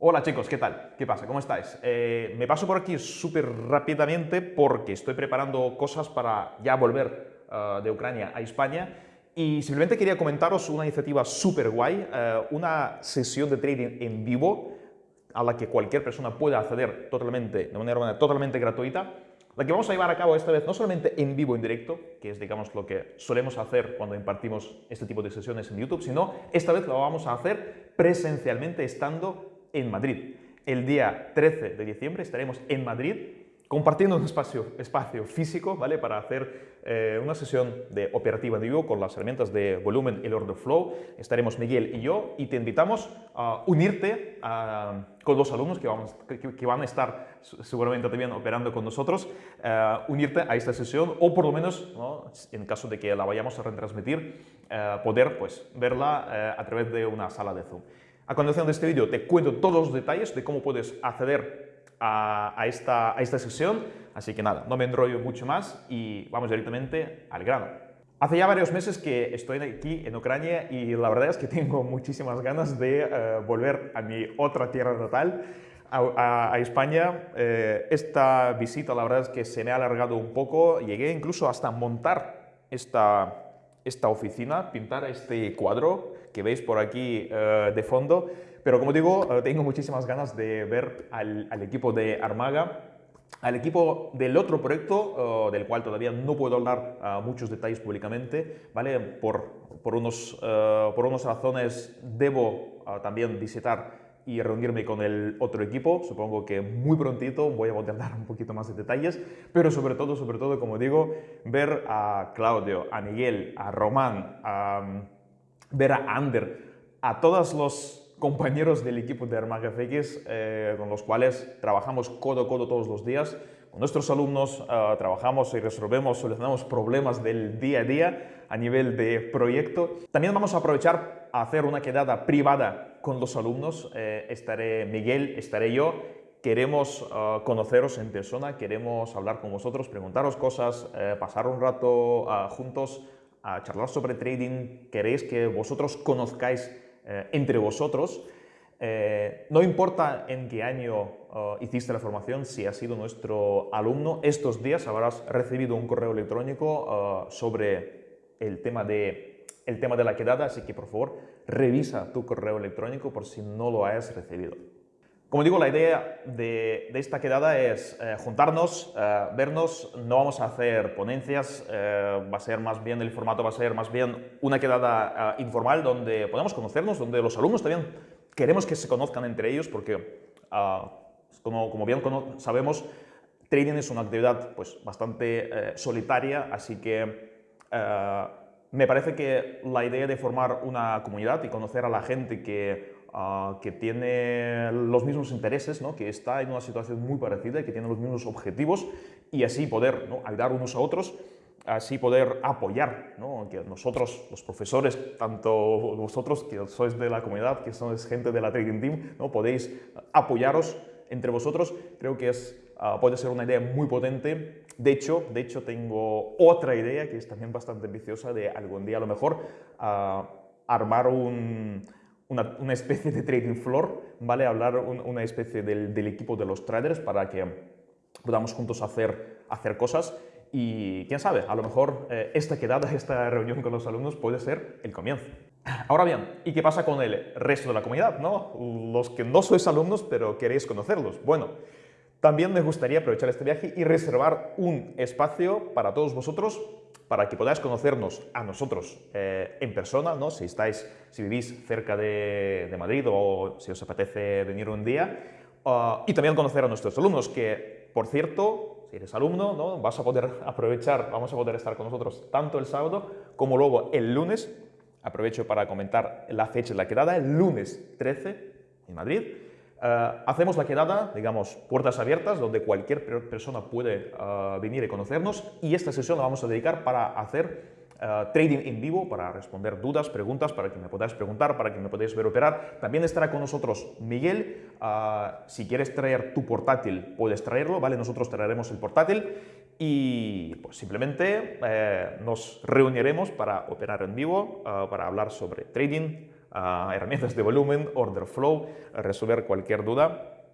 Hola chicos, ¿qué tal? ¿Qué pasa? ¿Cómo estáis? Eh, me paso por aquí súper rápidamente porque estoy preparando cosas para ya volver uh, de Ucrania a España y simplemente quería comentaros una iniciativa súper guay, uh, una sesión de trading en vivo a la que cualquier persona puede acceder totalmente, de manera totalmente gratuita la que vamos a llevar a cabo esta vez no solamente en vivo, en directo, que es digamos lo que solemos hacer cuando impartimos este tipo de sesiones en YouTube, sino esta vez lo vamos a hacer presencialmente estando en Madrid. El día 13 de diciembre estaremos en Madrid compartiendo un espacio, espacio físico ¿vale? para hacer eh, una sesión de operativa en vivo con las herramientas de volumen y order flow. Estaremos Miguel y yo y te invitamos a unirte con los alumnos que, vamos, que, van a estar seguramente también operando con nosotros, uh, unirte a esta sesión o por lo menos, ¿no? en caso de que la vayamos a retransmitir, eh, poder pues, verla a través de una sala de Zoom. A continuación de este vídeo te cuento todos los detalles de cómo puedes acceder a, esta, sesión, así que nada, no me enrollo mucho más y vamos directamente al grano. Hace ya varios meses que estoy aquí en Ucrania y la verdad es que tengo muchísimas ganas de eh, volver a mi otra tierra natal, a, España. Eh, esta visita la verdad es que se me ha alargado un poco, llegué incluso hasta montar esta oficina, pintar este cuadro que veis por aquí eh, de fondo. Pero como digo, eh, tengo muchísimas ganas de ver al, equipo de Armaga, al equipo del otro proyecto, eh, del cual todavía no puedo hablar uh, muchos detalles públicamente, ¿vale? Por, por, unos, por unas razones debo también visitar y reunirme con el otro equipo. Supongo que muy prontito voy a poder dar un poquito más de detalles, pero sobre todo, sobre todo, como digo, ver a Claudio, a Miguel, a Román, a, ver a Ander, a todos los compañeros del equipo de Armaga FX eh, con los cuales trabajamos codo a codo todos los días. Con nuestros alumnos eh, trabajamos y resolvemos, solucionamos problemas del día a día a nivel de proyecto. También vamos a aprovechar a hacer una quedada privada con los alumnos. Eh, estaré Miguel, estaré yo. Queremos conoceros en persona, queremos hablar con vosotros, preguntaros cosas, pasar un rato juntos, a charlar sobre trading. Queréis que vosotros conozcáis eh, entre vosotros. Eh, no importa en qué año eh, hiciste la formación, si has sido nuestro alumno, estos días habrás recibido un correo electrónico sobre el tema, de, el tema de la quedada, así que por favor revisa tu correo electrónico por si no lo hayas recibido. Como digo, la idea de, esta quedada es juntarnos, vernos, no vamos a hacer ponencias, va a ser más bien, el formato va a ser más bien una quedada informal donde podemos conocernos, donde los alumnos también queremos que se conozcan entre ellos porque, como, como, bien sabemos, trading es una actividad pues, bastante eh, solitaria, así que eh, me parece que la idea de formar una comunidad y conocer a la gente que Ah, que tiene los mismos intereses, ¿no? que está en una situación muy parecida y que tiene los mismos objetivos y así poder ayudar unos a otros, así poder apoyar, ¿no? que nosotros, los profesores, tanto vosotros que sois de la comunidad, que sois gente de la Trading Team, ¿no? podéis apoyaros entre vosotros, creo que es, ah, puede ser una idea muy potente. De hecho, de hecho, tengo otra idea que es también bastante ambiciosa de algún día a lo mejor uh, armar un, una, especie de trading floor, ¿vale? Hablar una especie del, equipo de los traders para que podamos juntos hacer, hacer cosas y quién sabe, a lo mejor eh, esta quedada, esta reunión con los alumnos puede ser el comienzo. Ahora bien, ¿y qué pasa con el resto de la comunidad? ¿no? Los que no sois alumnos pero queréis conocerlos. Bueno, también me gustaría aprovechar este viaje y reservar un espacio para todos vosotros para que podáis conocernos a nosotros eh, en persona, ¿no? si, estáis, si vivís cerca de, Madrid o si os apetece venir un día, ah, y también conocer a nuestros alumnos, que, por cierto, si eres alumno, ¿no? vas a poder aprovechar, vamos a poder estar con nosotros tanto el sábado como luego el lunes. Aprovecho para comentar la fecha de la quedada, el lunes 13 en Madrid. Eh, hacemos la quedada, digamos, puertas abiertas, donde cualquier persona puede eh, venir y conocernos y esta sesión la vamos a dedicar para hacer eh, trading en vivo, para responder dudas, preguntas, para que me podáis preguntar, para que me podáis ver operar. También estará con nosotros Miguel. si quieres traer tu portátil, puedes traerlo, ¿vale? Nosotros traeremos el portátil y pues simplemente nos reuniremos para operar en vivo, para hablar sobre trading, ah, herramientas de volumen, order flow, resolver cualquier duda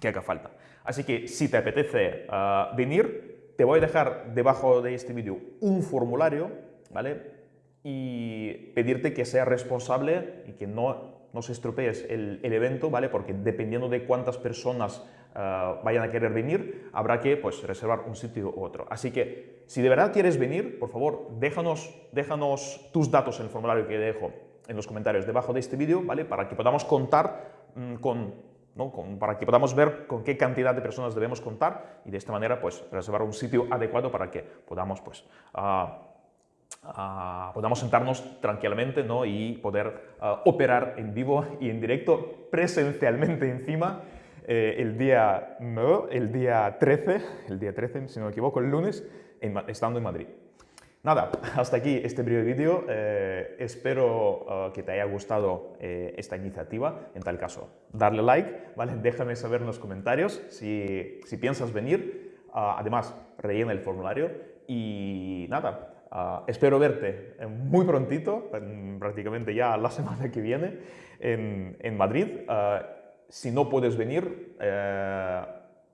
que haga falta. Así que si te apetece ah, venir, te voy a dejar debajo de este vídeo un formulario, ¿vale? Y pedirte que seas responsable y que no, no se estropees el, el evento, ¿vale? Porque dependiendo de cuántas personas ah, vayan a querer venir, habrá que pues, reservar un sitio u otro. Así que si de verdad quieres venir, por favor, déjanos, déjanos tus datos en el formulario que dejo en los comentarios debajo de este vídeo, ¿vale? Para que podamos contar mm, con para que podamos ver con qué cantidad de personas debemos contar y de esta manera pues, reservar un sitio adecuado para que podamos, pues, ah, ah, podamos sentarnos tranquilamente ¿no? y poder ah, operar en vivo y en directo presencialmente encima eh, el, día, no, el día 13, el día 13, si no me equivoco, el lunes, estando en Madrid. Nada, hasta aquí este breve vídeo. Eh, espero eh, que te haya gustado eh, esta iniciativa. En tal caso, darle like, ¿vale? Déjame saber en los comentarios si, si piensas venir. Ah, además, rellena el formulario y nada, ah, espero verte muy prontito, prácticamente ya la semana que viene, en, en Madrid. Ah, si no puedes venir,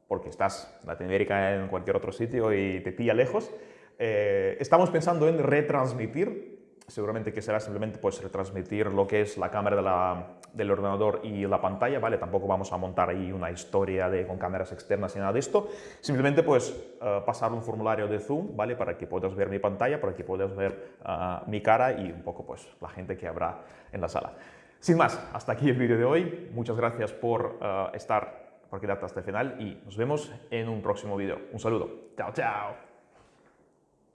porque estás en Latinoamérica, en cualquier otro sitio y te pilla lejos, eh, estamos pensando en retransmitir, seguramente que será simplemente pues, retransmitir lo que es la cámara del ordenador y la pantalla, ¿vale? Tampoco vamos a montar ahí una historia con cámaras externas ni nada de esto. Simplemente pues eh, pasar un formulario de Zoom, ¿vale? Para que puedas ver mi pantalla, para que puedas ver ah, mi cara y un poco pues la gente que habrá en la sala. Sin más, hasta aquí el vídeo de hoy. Muchas gracias por uh, estar, por quedarte hasta el final y nos vemos en un próximo vídeo. Un saludo. Chao, chao.